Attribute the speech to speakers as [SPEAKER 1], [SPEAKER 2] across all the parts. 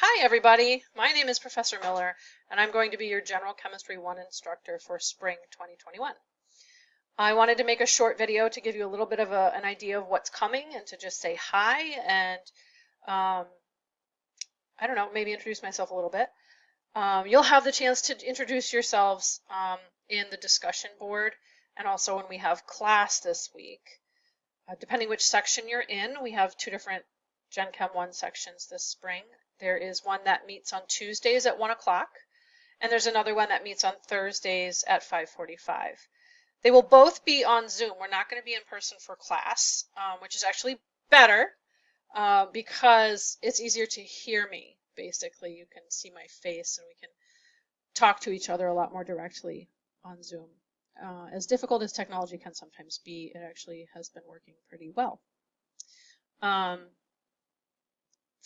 [SPEAKER 1] Hi everybody, my name is Professor Miller and I'm going to be your General Chemistry 1 instructor for spring 2021. I wanted to make a short video to give you a little bit of a, an idea of what's coming and to just say hi and um, I don't know, maybe introduce myself a little bit. Um, you'll have the chance to introduce yourselves um, in the discussion board and also when we have class this week. Uh, depending which section you're in, we have two different Gen Chem 1 sections this spring. There is one that meets on Tuesdays at 1 o'clock, and there's another one that meets on Thursdays at 5.45. They will both be on Zoom. We're not going to be in person for class, um, which is actually better uh, because it's easier to hear me, basically. You can see my face and we can talk to each other a lot more directly on Zoom. Uh, as difficult as technology can sometimes be, it actually has been working pretty well. Um,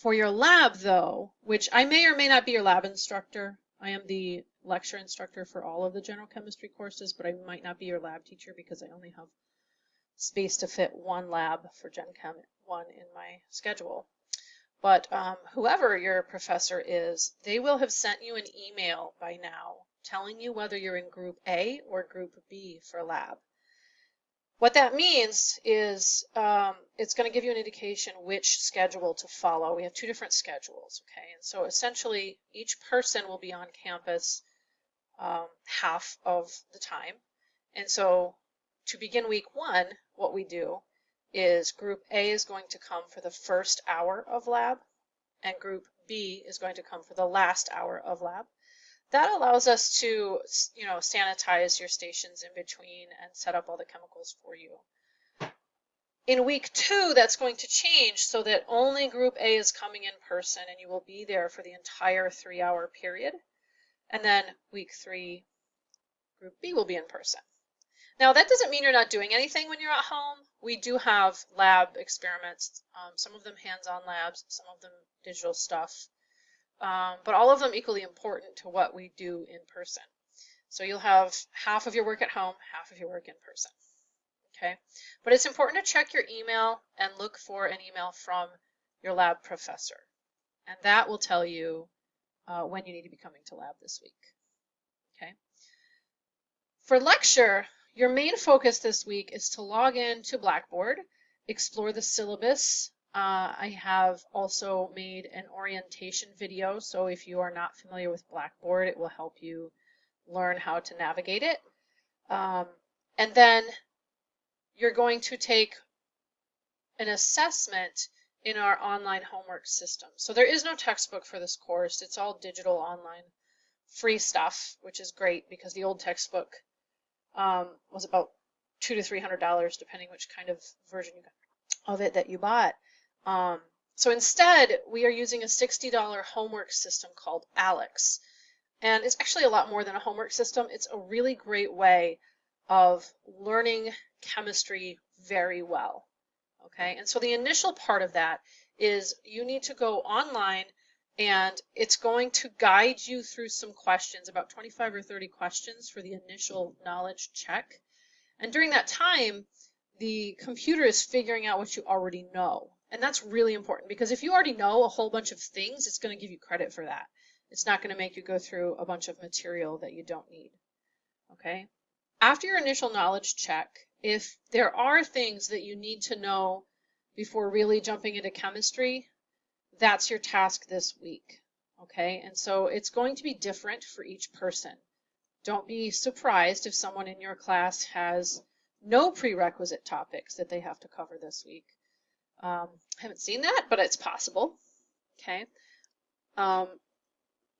[SPEAKER 1] for your lab though, which I may or may not be your lab instructor, I am the lecture instructor for all of the general chemistry courses, but I might not be your lab teacher because I only have space to fit one lab for Gen Chem 1 in my schedule. But um, whoever your professor is, they will have sent you an email by now telling you whether you're in group A or group B for lab. What that means is um, it's going to give you an indication which schedule to follow. We have two different schedules, okay? And so essentially each person will be on campus um, half of the time. And so to begin week one, what we do is group A is going to come for the first hour of lab and group B is going to come for the last hour of lab that allows us to, you know, sanitize your stations in between and set up all the chemicals for you. In week two, that's going to change so that only group A is coming in person and you will be there for the entire three hour period. And then week three, group B will be in person. Now that doesn't mean you're not doing anything when you're at home. We do have lab experiments, um, some of them hands-on labs, some of them digital stuff um, but all of them equally important to what we do in person. So you'll have half of your work at home, half of your work in person. Okay, but it's important to check your email and look for an email from your lab professor. And that will tell you uh, when you need to be coming to lab this week. Okay. For lecture, your main focus this week is to log in to Blackboard, explore the syllabus, uh, I have also made an orientation video, so if you are not familiar with Blackboard, it will help you learn how to navigate it. Um, and then you're going to take an assessment in our online homework system. So there is no textbook for this course. It's all digital online free stuff, which is great because the old textbook um, was about two to three hundred dollars, depending which kind of version of it that you bought. Um, so instead, we are using a $60 homework system called ALEKS. And it's actually a lot more than a homework system. It's a really great way of learning chemistry very well. Okay, and so the initial part of that is you need to go online and it's going to guide you through some questions, about 25 or 30 questions for the initial knowledge check. And during that time, the computer is figuring out what you already know. And that's really important because if you already know a whole bunch of things, it's going to give you credit for that. It's not going to make you go through a bunch of material that you don't need. Okay? After your initial knowledge check, if there are things that you need to know before really jumping into chemistry, that's your task this week. Okay? And so it's going to be different for each person. Don't be surprised if someone in your class has no prerequisite topics that they have to cover this week. Um, I haven't seen that, but it's possible. Okay. Um,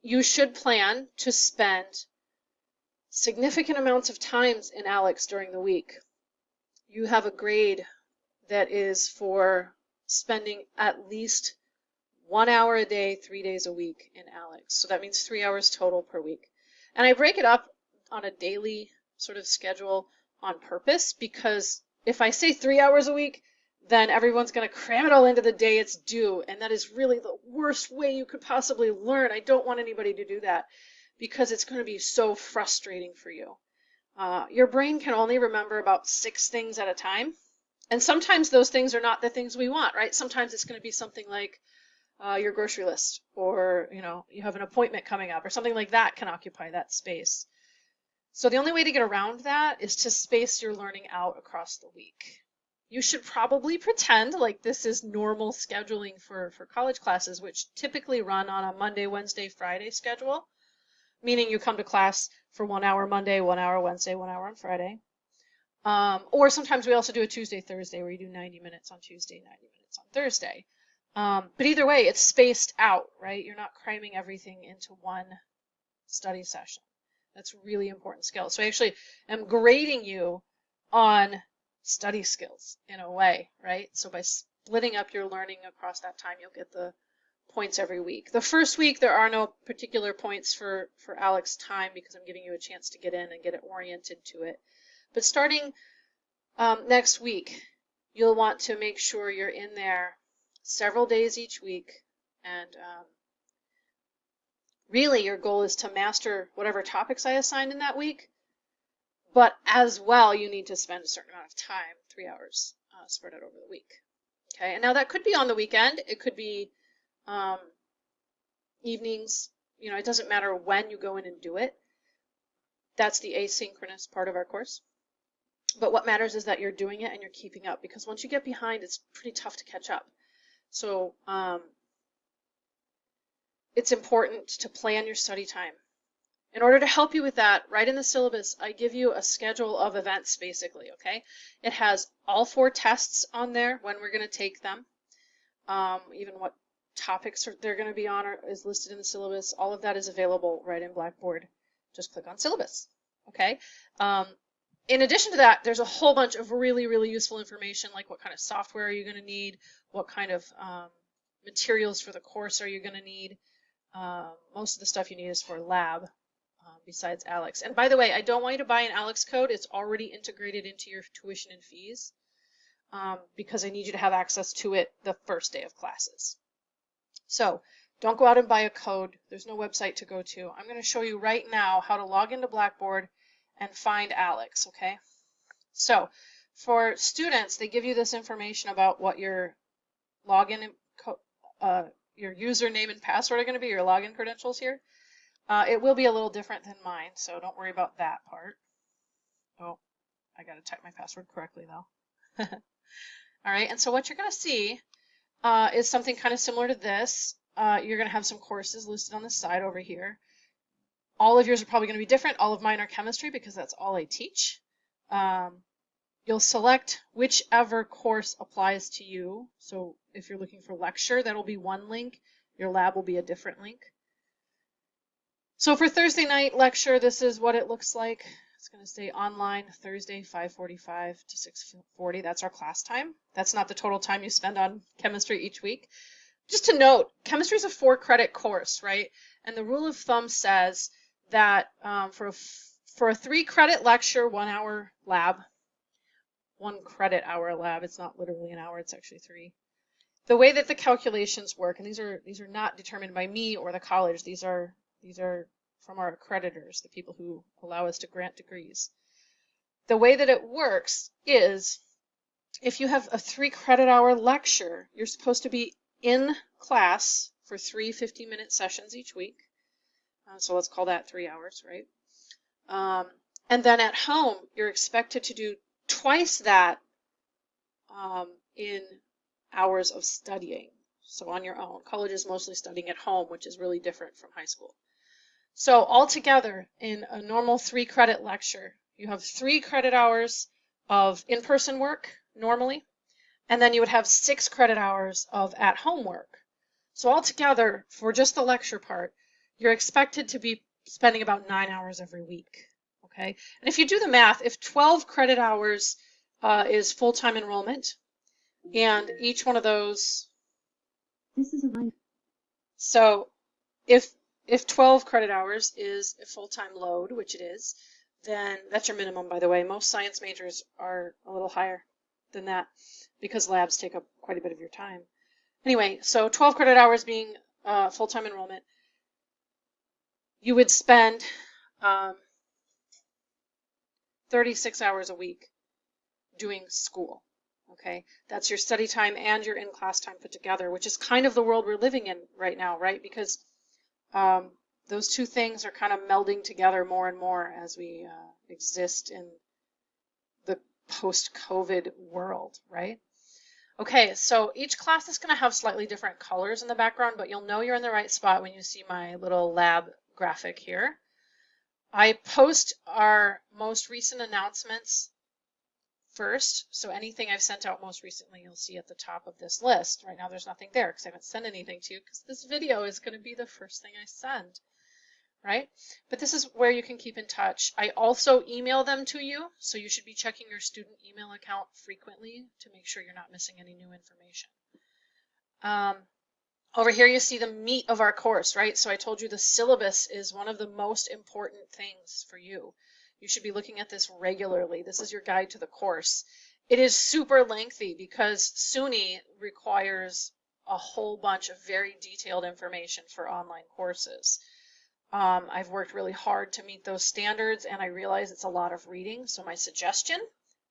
[SPEAKER 1] you should plan to spend significant amounts of times in ALEKS during the week. You have a grade that is for spending at least one hour a day, three days a week in ALEKS. So that means three hours total per week. And I break it up on a daily sort of schedule on purpose because if I say three hours a week, then everyone's going to cram it all into the day it's due. And that is really the worst way you could possibly learn. I don't want anybody to do that because it's going to be so frustrating for you. Uh, your brain can only remember about six things at a time. And sometimes those things are not the things we want, right? Sometimes it's going to be something like, uh, your grocery list or you know you have an appointment coming up or something like that can occupy that space. So the only way to get around that is to space your learning out across the week. You should probably pretend like this is normal scheduling for, for college classes, which typically run on a Monday, Wednesday, Friday schedule, meaning you come to class for one hour Monday, one hour Wednesday, one hour on Friday. Um, or sometimes we also do a Tuesday, Thursday where you do 90 minutes on Tuesday, 90 minutes on Thursday. Um, but either way, it's spaced out, right? You're not cramming everything into one study session. That's really important skill. So I actually am grading you on study skills in a way, right? So by splitting up your learning across that time, you'll get the points every week. The first week, there are no particular points for, for ALEKS time because I'm giving you a chance to get in and get it oriented to it. But starting um, next week, you'll want to make sure you're in there several days each week. And um, really, your goal is to master whatever topics I assigned in that week. But as well, you need to spend a certain amount of time, three hours, uh, spread out over the week. Okay, and now that could be on the weekend. It could be um, evenings. You know, it doesn't matter when you go in and do it. That's the asynchronous part of our course. But what matters is that you're doing it and you're keeping up because once you get behind, it's pretty tough to catch up. So um, it's important to plan your study time. In order to help you with that, right in the syllabus, I give you a schedule of events basically, okay? It has all four tests on there, when we're going to take them, um, even what topics are, they're going to be on are, is listed in the syllabus. All of that is available right in Blackboard. Just click on syllabus, okay? Um, in addition to that, there's a whole bunch of really, really useful information like what kind of software are you going to need, what kind of um, materials for the course are you going to need. Uh, most of the stuff you need is for lab, uh, besides ALEKS. And by the way, I don't want you to buy an ALEKS code. It's already integrated into your tuition and fees um, because I need you to have access to it the first day of classes. So don't go out and buy a code. There's no website to go to. I'm going to show you right now how to log into Blackboard and find Alex, okay? So for students, they give you this information about what your login, uh, your username and password are going to be, your login credentials here. Uh, it will be a little different than mine, so don't worry about that part. Oh, I got to type my password correctly though. All right, and so what you're going to see uh, is something kind of similar to this. Uh, you're going to have some courses listed on the side over here. All of yours are probably going to be different. All of mine are chemistry because that's all I teach. Um, you'll select whichever course applies to you. So if you're looking for lecture, that'll be one link. Your lab will be a different link. So for Thursday night lecture, this is what it looks like. It's going to say online Thursday 5:45 to 6:40. That's our class time. That's not the total time you spend on chemistry each week. Just to note, chemistry is a four credit course, right? And the rule of thumb says that um, for a, for a three credit lecture, one hour lab, one credit hour lab. It's not literally an hour. It's actually three. The way that the calculations work, and these are these are not determined by me or the college. These are these are from our accreditors, the people who allow us to grant degrees. The way that it works is if you have a three credit hour lecture, you're supposed to be in class for three 50 minute sessions each week. Uh, so let's call that three hours, right? Um, and then at home, you're expected to do twice that um, in hours of studying. So on your own. College is mostly studying at home, which is really different from high school. So altogether, in a normal three credit lecture, you have three credit hours of in-person work normally, and then you would have six credit hours of at-home work. So altogether, for just the lecture part, you're expected to be spending about nine hours every week. Okay, and if you do the math, if 12 credit hours uh, is full-time enrollment, and each one of those.
[SPEAKER 2] This is a.
[SPEAKER 1] So if if 12 credit hours is a full-time load, which it is, then that's your minimum, by the way. Most science majors are a little higher than that because labs take up quite a bit of your time. Anyway, so 12 credit hours being uh, full-time enrollment, you would spend um, 36 hours a week doing school. Okay, that's your study time and your in-class time put together, which is kind of the world we're living in right now, right? Because um, those two things are kind of melding together more and more as we uh, exist in the post-COVID world, right? Okay, so each class is going to have slightly different colors in the background, but you'll know you're in the right spot when you see my little lab graphic here. I post our most recent announcements first. So anything I've sent out most recently, you'll see at the top of this list. Right now there's nothing there because I haven't sent anything to you because this video is going to be the first thing I send, right? But this is where you can keep in touch. I also email them to you, so you should be checking your student email account frequently to make sure you're not missing any new information. Um, over here you see the meat of our course, right? So I told you the syllabus is one of the most important things for you. You should be looking at this regularly. This is your guide to the course. It is super lengthy because SUNY requires a whole bunch of very detailed information for online courses. Um, I've worked really hard to meet those standards and I realize it's a lot of reading. So my suggestion,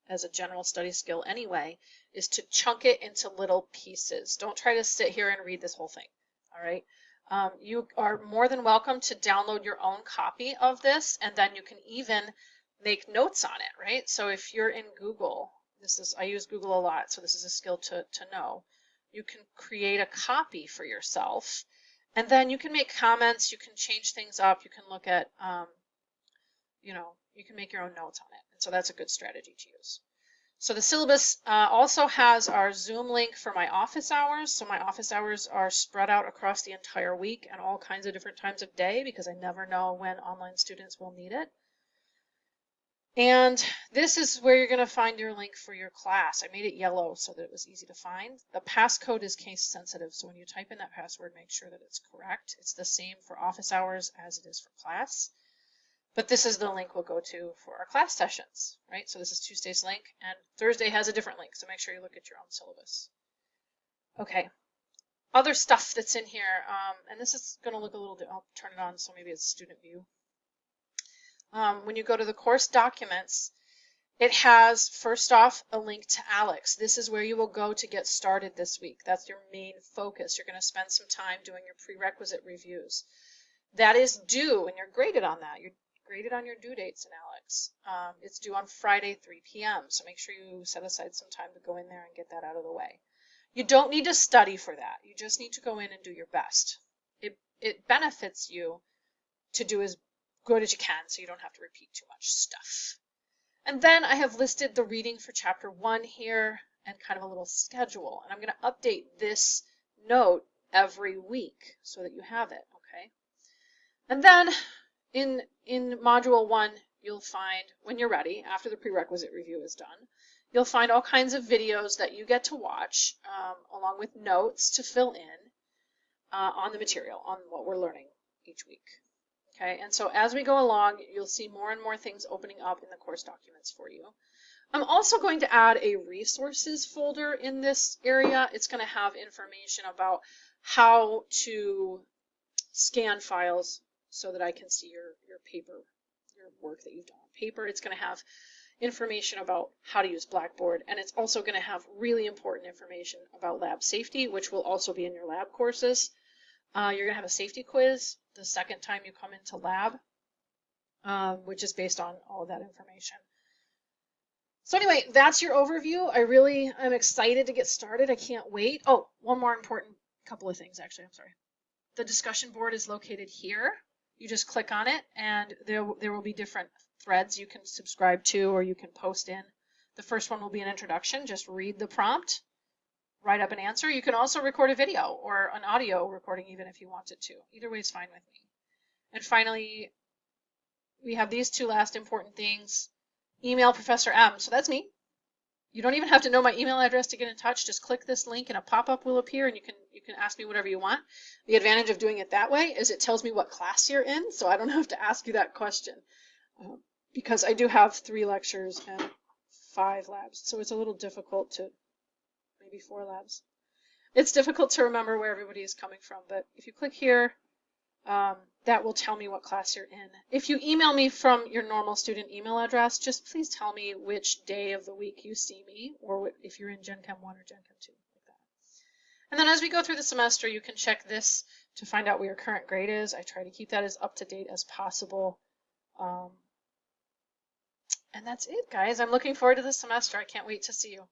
[SPEAKER 1] as a general study skill anyway, is to chunk it into little pieces. Don't try to sit here and read this whole thing. All right. Um, you are more than welcome to download your own copy of this and then you can even make notes on it, right? So if you're in Google, this is I use Google a lot, so this is a skill to, to know. You can create a copy for yourself and then you can make comments, you can change things up, you can look at, um, you know, you can make your own notes on it. And so that's a good strategy to use. So the syllabus uh, also has our Zoom link for my office hours. So my office hours are spread out across the entire week and all kinds of different times of day because I never know when online students will need it. And this is where you're going to find your link for your class. I made it yellow so that it was easy to find. The passcode is case sensitive, so when you type in that password, make sure that it's correct. It's the same for office hours as it is for class. But this is the link we'll go to for our class sessions, right? So this is Tuesday's link, and Thursday has a different link, so make sure you look at your own syllabus. Okay, other stuff that's in here, um, and this is going to look a little, I'll turn it on so maybe it's student view. Um, when you go to the course documents, it has, first off, a link to ALEKS. This is where you will go to get started this week. That's your main focus. You're going to spend some time doing your prerequisite reviews. That is due, and you're graded on that. You're graded on your due dates in ALEKS. Um, it's due on Friday, 3 p.m. So make sure you set aside some time to go in there and get that out of the way. You don't need to study for that. You just need to go in and do your best. It, it benefits you to do as good as you can so you don't have to repeat too much stuff. And then I have listed the reading for chapter one here and kind of a little schedule. And I'm going to update this note every week so that you have it, okay? And then in, in module one, you'll find, when you're ready, after the prerequisite review is done, you'll find all kinds of videos that you get to watch um, along with notes to fill in uh, on the material, on what we're learning each week. Okay, and so as we go along, you'll see more and more things opening up in the course documents for you. I'm also going to add a resources folder in this area. It's going to have information about how to scan files so that I can see your, your paper, your work that you've done on paper. It's going to have information about how to use Blackboard, and it's also going to have really important information about lab safety, which will also be in your lab courses. Uh, you're going to have a safety quiz the second time you come into lab, um, which is based on all of that information. So anyway, that's your overview. I really am excited to get started. I can't wait. Oh, one more important couple of things, actually. I'm sorry. The discussion board is located here. You just click on it and there, there will be different threads you can subscribe to or you can post in. The first one will be an introduction. Just read the prompt, write up an answer. You can also record a video or an audio recording even if you wanted to. Either way is fine with me. And finally, we have these two last important things. Email Professor M. So that's me. You don't even have to know my email address to get in touch. Just click this link and a pop-up will appear and you can you can ask me whatever you want. The advantage of doing it that way is it tells me what class you're in, so I don't have to ask you that question. Uh, because I do have three lectures and five labs, so it's a little difficult to, maybe four labs. It's difficult to remember where everybody is coming from, but if you click here, um, that will tell me what class you're in. If you email me from your normal student email address, just please tell me which day of the week you see me, or if you're in Gen Chem 1 or Gen Chem 2, like that. And then as we go through the semester, you can check this to find out what your current grade is. I try to keep that as up to date as possible. Um, and that's it, guys. I'm looking forward to the semester. I can't wait to see you.